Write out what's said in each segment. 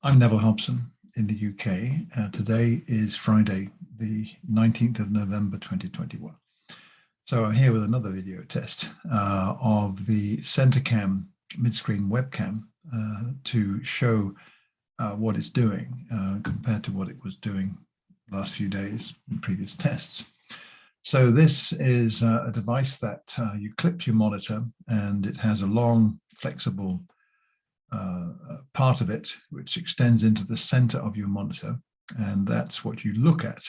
I'm Neville Hobson in the UK. Uh, today is Friday, the 19th of November 2021. So I'm here with another video test uh, of the CenterCam mid-screen webcam uh, to show uh, what it's doing uh, compared to what it was doing last few days in previous tests. So this is uh, a device that you clip to your monitor and it has a long flexible uh, part of it, which extends into the center of your monitor. And that's what you look at.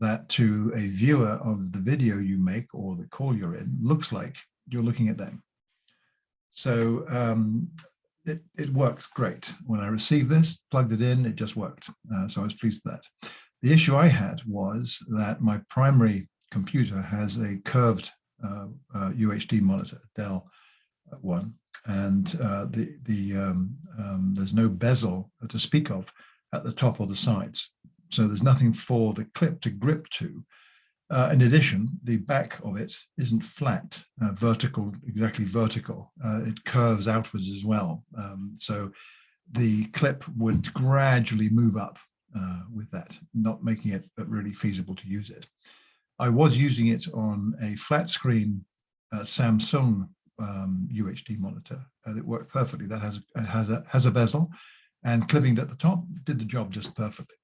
That to a viewer of the video you make or the call you're in looks like you're looking at them. So um, it, it works great. When I received this, plugged it in, it just worked. Uh, so I was pleased with that. The issue I had was that my primary computer has a curved uh, uh, UHD monitor, Dell one, and uh, the the um, um, there's no bezel to speak of at the top or the sides. So there's nothing for the clip to grip to. Uh, in addition, the back of it isn't flat, uh, vertical, exactly vertical. Uh, it curves outwards as well. Um, so the clip would gradually move up uh, with that, not making it really feasible to use it. I was using it on a flat screen uh, Samsung um, UHD monitor. and it worked perfectly. That has has a has a bezel, and clipping at the top did the job just perfectly.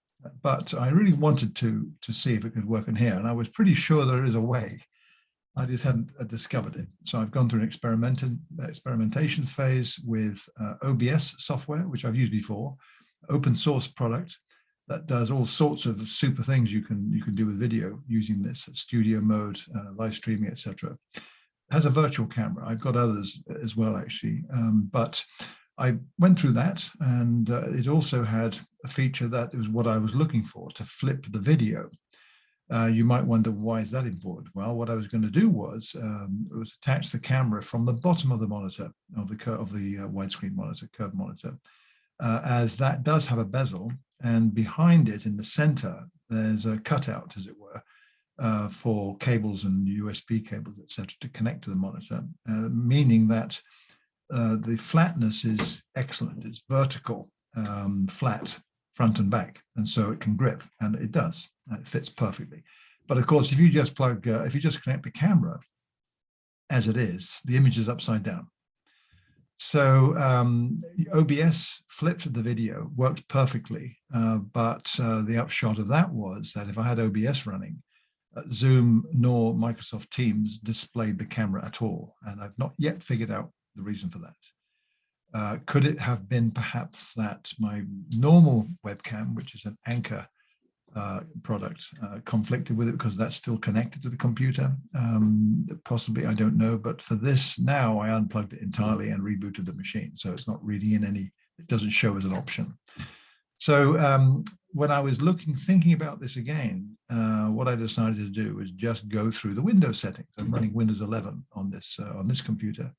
But I really wanted to to see if it could work in here, and I was pretty sure there is a way. I just hadn't uh, discovered it. So I've gone through an experimented experimentation phase with uh, OBS software, which I've used before, open source product that does all sorts of super things you can you can do with video using this studio mode, uh, live streaming, etc has a virtual camera. I've got others as well, actually. Um, but I went through that and uh, it also had a feature that was what I was looking for to flip the video. Uh, you might wonder why is that important? Well, what I was going to do was um, was attach the camera from the bottom of the monitor of the of the uh, widescreen monitor, curved monitor, uh, as that does have a bezel, and behind it in the center there's a cutout, as it were, uh, for cables and USB cables, etc., to connect to the monitor, uh, meaning that uh, the flatness is excellent. It's vertical, um, flat, front and back, and so it can grip, and it does. It fits perfectly. But of course, if you just plug, uh, if you just connect the camera as it is, the image is upside down. So um, OBS flipped the video, worked perfectly, uh, but uh, the upshot of that was that if I had OBS running, Zoom nor Microsoft Teams displayed the camera at all. And I've not yet figured out the reason for that. Uh, could it have been perhaps that my normal webcam, which is an Anker uh, product, uh, conflicted with it because that's still connected to the computer? Um, possibly, I don't know. But for this now, I unplugged it entirely and rebooted the machine. So it's not reading in any, it doesn't show as an option. So um, when I was looking, thinking about this again, uh, what I decided to do was just go through the Windows settings. I'm running Windows 11 on this uh, on this computer.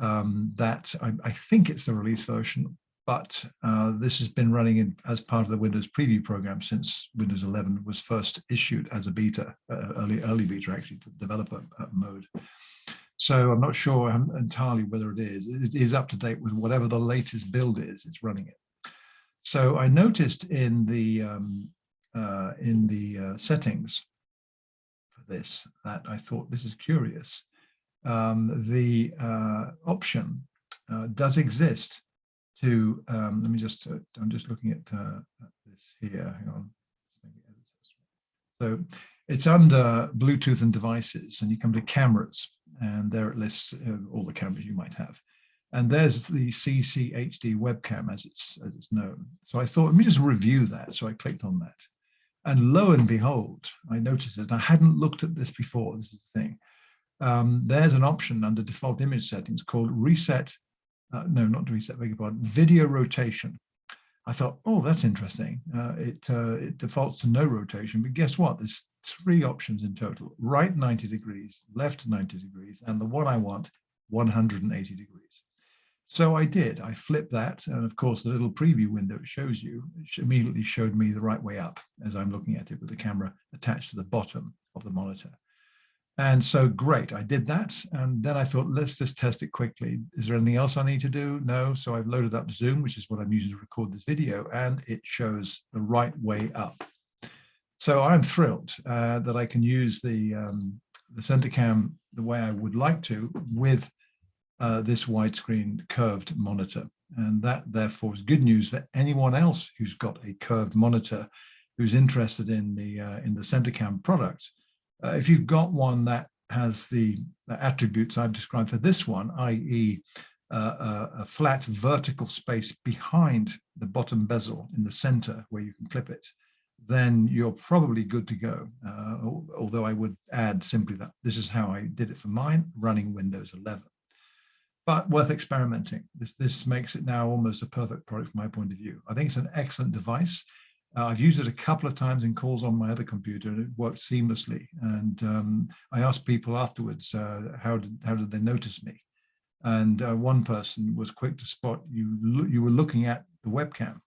Um, that I, I, think it's the release version, but uh, this has been running in, as part of the Windows Preview program since Windows 11 was first issued as a beta, uh, early early beta actually, developer uh, mode. So I'm not sure entirely whether it is. It is up to date with whatever the latest build is. It's running it. So I noticed in the um, uh, in the uh, settings for this that I thought this is curious. Um, the uh, option uh, does exist to um, let me just uh, I'm just looking at, uh, at, this here. Hang on. So it's under Bluetooth and devices, and you come to cameras, and there it lists all the cameras you might have. And there's the CCHD webcam as it's, as it's known. So I thought, let me just review that. So I clicked on that. And lo and behold, I noticed it. I hadn't looked at this before. This is the thing. Um, there's an option under default image settings called reset, uh, no, not reset, beg your pardon, video rotation. I thought, oh, that's interesting. Uh, it, uh, it defaults to no rotation, but guess what? There's three options in total, right 90 degrees, left 90 degrees, and the one I want, 180 degrees. So I did, I flipped that. And of course, the little preview window it shows you immediately showed me the right way up as I'm looking at it with the camera attached to the bottom of the monitor. And so great, I did that. And then I thought, let's just test it quickly. Is there anything else I need to do? No. So I've loaded up Zoom, which is what I'm using to record this video, and it shows the right way up. So I'm thrilled uh, that I can use the, um, the CenterCam the way I would like to with uh, this widescreen curved monitor. And that therefore is good news for anyone else who's got a curved monitor who's interested in the uh, in the CenterCam product uh, if you've got one that has the, the attributes I've described for this one, i.e. Uh, a, a, flat vertical space behind the bottom bezel in the center where you can clip it, then you're probably good to go. Uh, although I would add simply that this is how I did it for mine, running Windows 11. But worth experimenting. This, this makes it now almost a perfect product from my point of view. I think it's an excellent device. Uh, I've used it a couple of times in calls on my other computer and it worked seamlessly. And um, I asked people afterwards, uh, how, did, how did they notice me? And uh, one person was quick to spot you, you were looking at the webcam,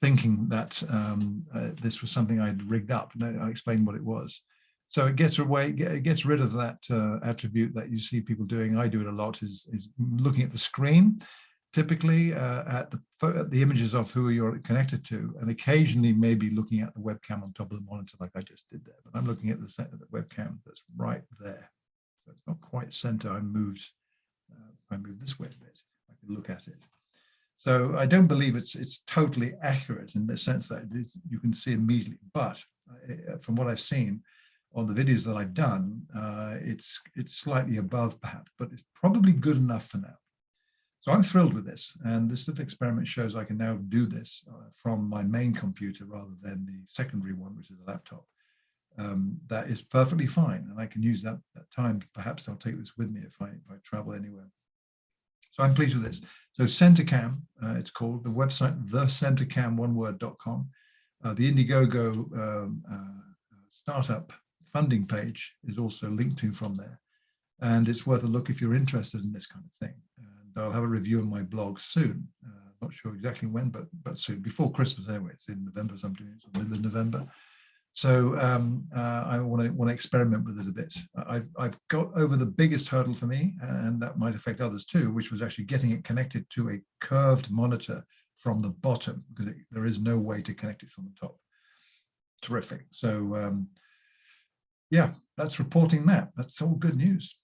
thinking that um, uh, this was something I'd rigged up. And I explained what it was. So it gets away, it gets rid of that uh, attribute that you see people doing. I do it a lot is, is looking at the screen typically uh, at the, the images of who you're connected to, and occasionally maybe looking at the webcam on top of the monitor like I just did there. But I'm looking at the, the webcam that's right there. So it's not quite center. I moved, uh, I moved this way a bit. I can look at it. So I don't believe it's it's totally accurate in the sense that you can see immediately. But uh, from what I've seen on the videos that I've done, uh, it's it's slightly above perhaps, but it's probably good enough for now. So I'm thrilled with this. And this little experiment shows I can now do this uh, from my main computer rather than the secondary one, which is a laptop. Um, that is perfectly fine. And I can use that, that time. Perhaps I'll take this with me if I, if I travel anywhere. So I'm pleased with this. So CenterCam, uh, it's called, the website, thecentercam1word.com. Uh, the Indiegogo um, uh, startup funding page is also linked to from there. And it's worth a look if you're interested in this kind of thing. I'll have a review on my blog soon. Uh, not sure exactly when, but but soon, before Christmas anyway. It's in November, so I'm doing it middle of November. So um, uh, I want to want to experiment with it a bit. I've I've got over the biggest hurdle for me, and that might affect others too, which was actually getting it connected to a curved monitor from the bottom because it, there is no way to connect it from the top. Terrific. So um, yeah, that's reporting that. That's all good news.